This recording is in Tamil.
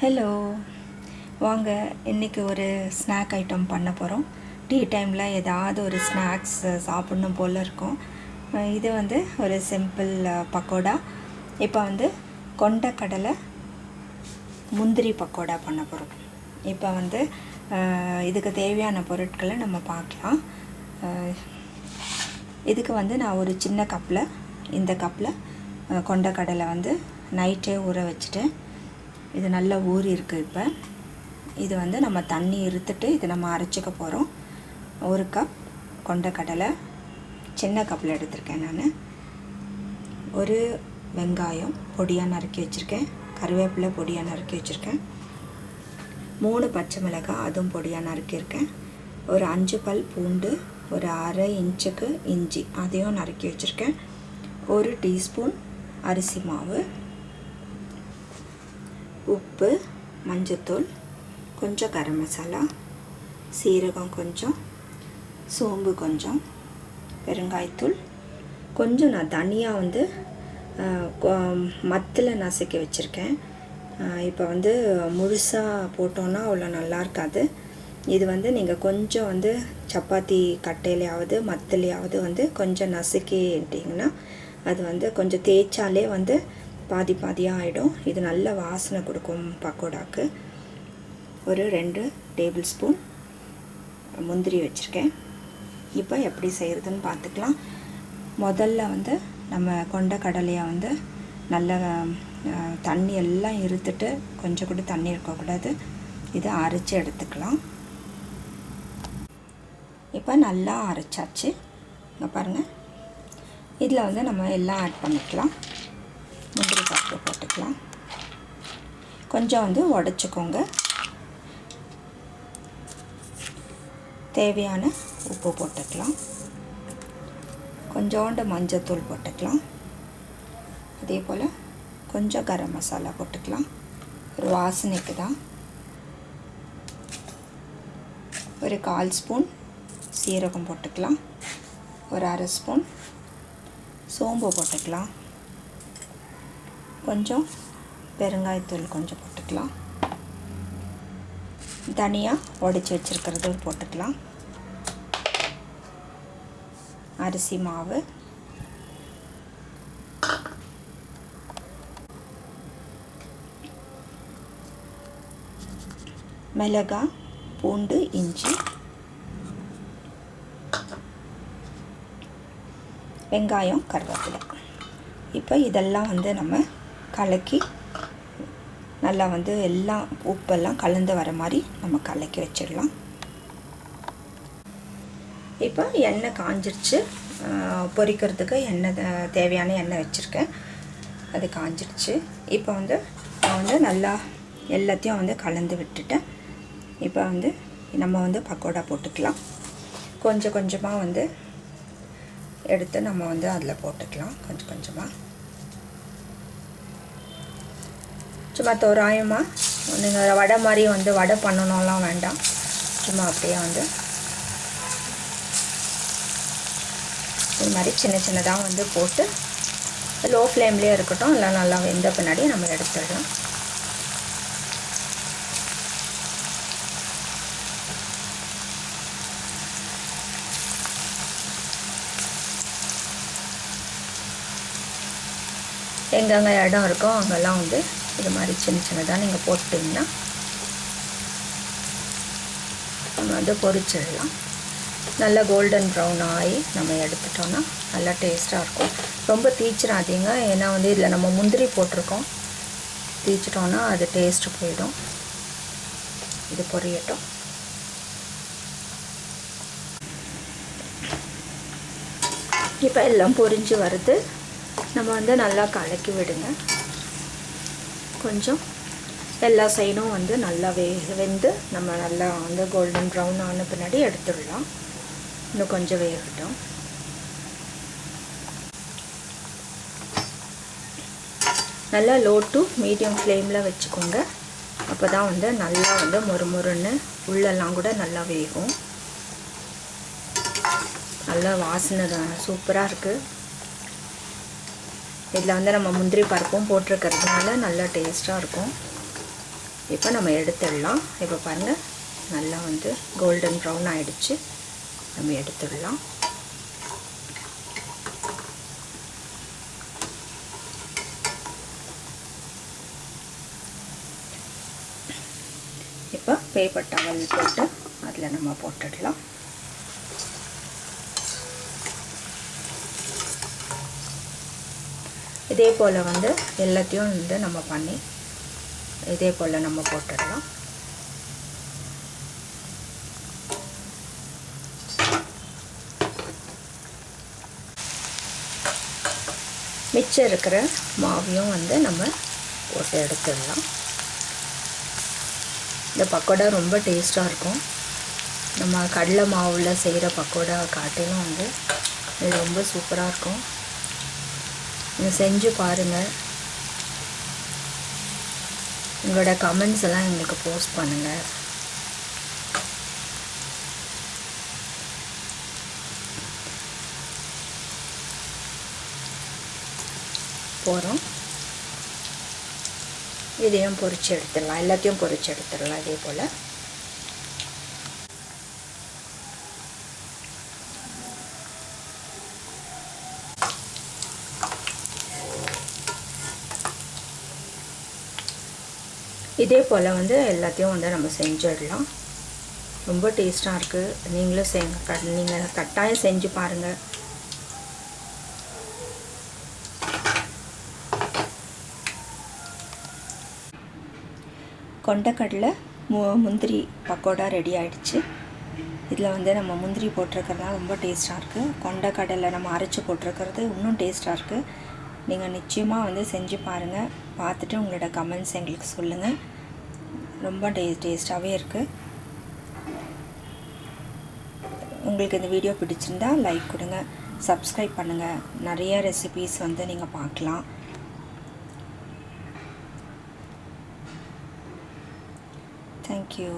ஹலோ வாங்க இன்றைக்கி ஒரு ஸ்நாக் ஐட்டம் பண்ண போகிறோம் டீ டைமில் ஏதாவது ஒரு ஸ்நாக்ஸ் சாப்பிட்ணும் போல் இருக்கும். இது வந்து ஒரு சிம்பிள் பக்கோடா. இப்போ வந்து கொண்டக்கடலை முந்திரி பக்கோடா பண்ண போகிறோம் இப்போ வந்து இதுக்கு தேவையான பொருட்களை நம்ம பார்க்கலாம். இதுக்கு வந்து நான் ஒரு சின்ன கப்பில் இந்த கப்பில் கொண்டக்கடலை வந்து நைட்டே ஊற வச்சுட்டேன் இது நல்லா ஊறி இருக்குது இப்போ. இது வந்து நம்ம தண்ணி இருத்துட்டு இது நம்ம அரைச்சிக்க போகிறோம் ஒரு கப் கொண்டக்கடலை சின்ன கப்பில் எடுத்திருக்கேன் நான். ஒரு வெங்காயம் பொடியாக நறுக்கி வச்சுருக்கேன். கருவேப்பிலை பொடியாக நறுக்கி வச்சுருக்கேன். மூணு பச்சை மிளகாய் அதுவும் பொடியாக நறுக்கியிருக்கேன் ஒரு அஞ்சு பல் பூண்டு ஒரு அரை இன்ச்சுக்கு இஞ்சி அதையும் நறுக்கி வச்சுருக்கேன். ஒரு டீஸ்பூன் அரிசி மாவு உப்பு மஞ்சத்தூள் கொஞ்சம் கரம் மசாலா சீரகம் கொஞ்சம் சோம்பு கொஞ்சம் பெருங்காயத்தூள். கொஞ்சம் நான் தனியாக வந்து மத்தில் நசுக்கி வச்சுருக்கேன். இப்போ வந்து முழுசாக போட்டோன்னா அவ்வளோ நல்லா இருக்காது. இது வந்து நீங்கள் கொஞ்சம் வந்து சப்பாத்தி கட்டையிலையாவது மத்திலையாவது வந்து கொஞ்சம் நசுக்கிட்டிங்கன்னா அது வந்து கொஞ்சம் தேய்ச்சாலே வந்து பாதி பாதியாக ஆகிடும் இது நல்ல வாசனை கொடுக்கும் பக்கோடாக்கு. ஒரு ரெண்டு டேபிள் ஸ்பூன் முந்திரி வச்சுருக்கேன். இப்போ எப்படி செய்கிறதுன்னு பார்த்துக்கலாம். முதல்ல வந்து நம்ம கொண்ட கடலையை வந்து நல்ல தண்ணி எல்லாம் இருத்துட்டு கொஞ்சம் கூட தண்ணி இருக்கக்கூடாது. இதை அரைச்சி எடுத்துக்கலாம். இப்போ நல்லா அரைச்சாச்சு. இங்கே பாருங்கள் இதில் வந்து நம்ம எல்லாம் ஆட் பண்ணிக்கலாம். முந்திரி பருப்பு போட்டுக்கலாம். கொஞ்சம் வந்து உடச்சிக்கோங்க. தேவையான உப்பு போட்டுக்கலாம். கொஞ்சோண்டு மஞ்சத்தூள் போட்டுக்கலாம். அதே போல் கொஞ்சம் கரம் மசாலா போட்டுக்கலாம். ஒரு வாசனைக்கு தான். ஒரு கால் ஸ்பூன் சீரகம் போட்டுக்கலாம். ஒரு அரை ஸ்பூன் சோம்பு போட்டுக்கலாம். கொஞ்சம் பெருங்காயத்தூள் கொஞ்சம் போட்டுக்கலாம். தனியாக உடச்சி வச்சுருக்கிறது போட்டுக்கலாம். அரிசி மாவு. மிளகாய் பூண்டு இஞ்சி. வெங்காயம் கருவேப்பிலை. இப்போ இதெல்லாம் வந்து நம்ம கலக்கி நல்லா வந்து எல்லாம் உப்பெல்லாம் கலந்து வர மாதிரி நம்ம கலக்கி வச்சிடலாம். இப்போ எண்ணெய் காஞ்சிருச்சு. பொரிக்கிறதுக்கு எண்ணெய் தேவையான எண்ணெய் வச்சுருக்கேன். அது காஞ்சிருச்சு. இப்போ வந்து நான் வந்து நல்லா எல்லாத்தையும் வந்து கலந்து விட்டுட்டேன். இப்போ வந்து நம்ம வந்து பக்கோடா போட்டுக்கலாம். கொஞ்சம் கொஞ்சமாக வந்து எடுத்து நம்ம வந்து அதில் போட்டுக்கலாம். கொஞ்சம் கொஞ்சமாக சும்மா தோராயமாக நீங்கள் வடை மாதிரி வந்து வடை பண்ணணும்லாம் வேண்டாம். சும்மா அப்படியே வந்து. இது மாதிரி சின்ன சின்னதாக வந்து போட்டு லோ ஃப்ளேம்லேயே இருக்கட்டும் இல்லை நல்லா வெந்த பின்னாடி நம்ம எடுத்துடலாம். எங்கெங்கே இடம் இருக்கோ அங்கெல்லாம் வந்து இது மாதிரி சின்ன சின்னதாக நீங்கள் போட்டுட்டிங்கன்னா நம்ம வந்து பொரிச்சிடலாம். நல்லா கோல்டன் ப்ரௌன் ஆகி நம்ம எடுத்துட்டோன்னா நல்லா டேஸ்ட்டாக இருக்கும். ரொம்ப தீச்சிடாதீங்க ஏன்னா வந்து இதில் நம்ம முந்திரி போட்டிருக்கோம். தீச்சிட்டோன்னா அது டேஸ்ட்டு போயிடும். இது பொரியட்டும். இப்போ எல்லாம் பொரிஞ்சு வருது. நம்ம வந்து நல்லா கலக்கி விடுங்க. கொஞ்சம் எல்லா சைடும் வந்து நல்லா வே வெந்து நம்ம நல்லா வந்து கோல்டன் ப்ரௌன் ஆன பின்னாடி எடுத்துடலாம். இன்னும் கொஞ்சம் வேகட்டும். நல்லா லோ டு மீடியம் ஃப்ளேமில் வச்சுக்கோங்க. அப்போ தான் வந்து நல்லா வந்து மொறுமொறுன்னு உள்ளெல்லாம் கூட நல்லா வேகும். நல்லா வாசனை தான். சூப்பராக இருக்குது இதில் வந்து நம்ம முந்திரி பருப்பும் போட்டிருக்கிறதுனால நல்லா டேஸ்ட்டாக இருக்கும். இப்போ நம்ம எடுத்துடலாம். இப்போ பாருங்கள் நல்லா வந்து கோல்டன் ப்ரௌன் ஆகிடுச்சு நம்ம எடுத்துடலாம். இப்போ பேப்பர் டவல் போட்டு அதில் நம்ம போட்டுடலாம். இதே போல் வந்து எல்லாத்தையும் வந்து நம்ம பண்ணி இதே போல் நம்ம போட்டுடலாம். மிச்சம் இருக்கிற மாவையும் வந்து நம்ம போட்டு எடுத்துடலாம். இந்த பக்கோடா ரொம்ப டேஸ்ட்டாக இருக்கும். நம்ம கடலை மாவில் செய்கிற பக்கோடா காட்டிலும் வந்து இது ரொம்ப சூப்பராக இருக்கும். நீங்கள் செஞ்சு பாருங்கள் உங்களோட கமெண்ட்ஸ் எல்லாம் எங்களுக்கு போஸ்ட் பண்ணுங்கள் போகிறோம் இதையும் பொறிச்சு எடுத்துடலாம். எல்லாத்தையும் பொறிச்சு எடுத்துடலாம். இதே போல். இதே போல் வந்து எல்லாத்தையும் வந்து நம்ம செஞ்சிடலாம். ரொம்ப டேஸ்ட்டாக இருக்குது நீங்களும் செய்யுங்க க நீங்கள் கட்டாயம் செஞ்சு பாருங்கள் கொண்டக்கடலை மு முந்திரி பக்கோடா ரெடி ஆகிடுச்சு இதில் வந்து நம்ம முந்திரி போட்டிருக்கிறதுலாம் ரொம்ப டேஸ்ட்டாக இருக்குது கொண்டக்கடலை நம்ம அரைச்சி போட்டிருக்கிறது இன்னும் டேஸ்ட்டாக இருக்குது நீங்கள் நிச்சயமாக வந்து செஞ்சு பாருங்கள் பார்த்துட்டு உங்களோட கமெண்ட்ஸ் எங்களுக்கு சொல்லுங்கள் ரொம்ப டே டேஸ்ட்டாகவே இருக்குது உங்களுக்கு இந்த வீடியோ பிடிச்சிருந்தா லைக் கொடுங்க. சப்ஸ்கிரைப் பண்ணுங்கள் நிறைய ரெசிபீஸ் வந்து நீங்கள் பார்க்கலாம். தேங்க்யூ